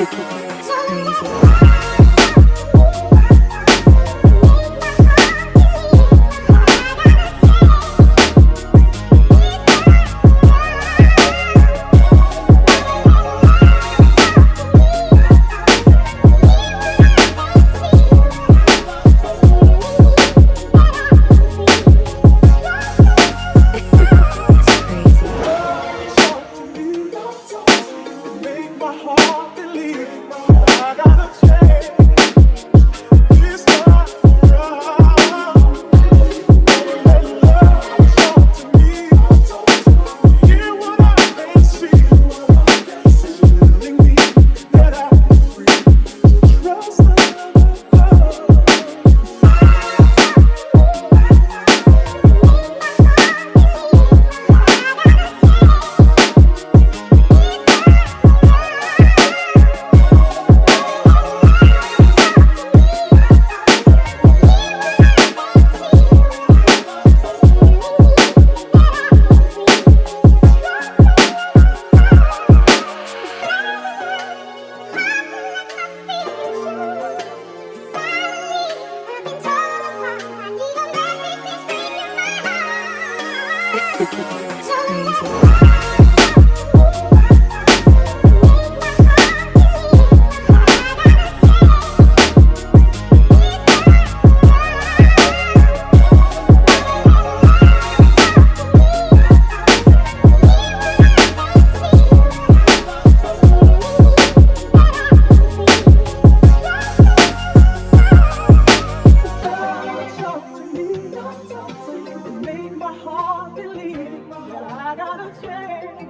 Sorry. got on a train.